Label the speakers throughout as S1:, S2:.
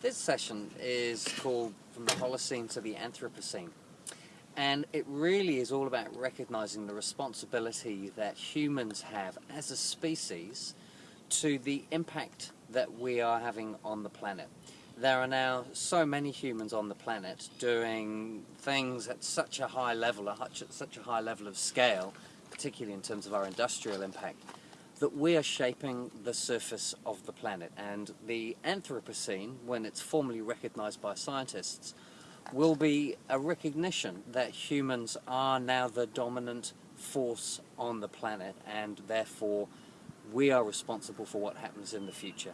S1: This session is called From the Holocene to the Anthropocene. And it really is all about recognizing the responsibility that humans have as a species to the impact that we are having on the planet. There are now so many humans on the planet doing things at such a high level, at such a high level of scale, particularly in terms of our industrial impact, that we are shaping the surface of the planet. And the Anthropocene, when it's formally recognized by scientists, will be a recognition that humans are now the dominant force on the planet and therefore we are responsible for what happens in the future.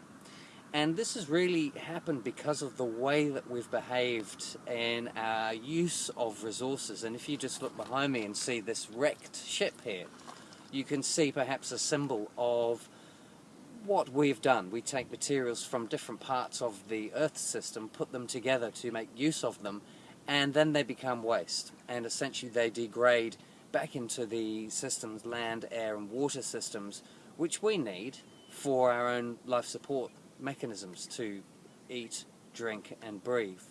S1: And this has really happened because of the way that we've behaved in our use of resources. And if you just look behind me and see this wrecked ship here, you can see perhaps a symbol of what we've done. We take materials from different parts of the Earth system, put them together to make use of them, and then they become waste. And essentially they degrade back into the systems, land, air and water systems, which we need for our own life support mechanisms to eat, drink and breathe.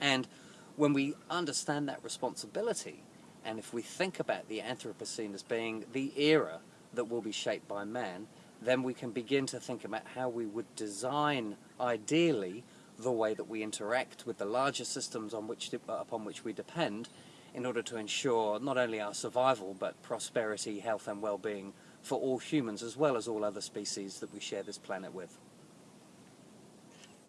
S1: And when we understand that responsibility, and if we think about the Anthropocene as being the era that will be shaped by man, then we can begin to think about how we would design, ideally, the way that we interact with the larger systems on which, upon which we depend in order to ensure not only our survival but prosperity, health and well-being for all humans as well as all other species that we share this planet with.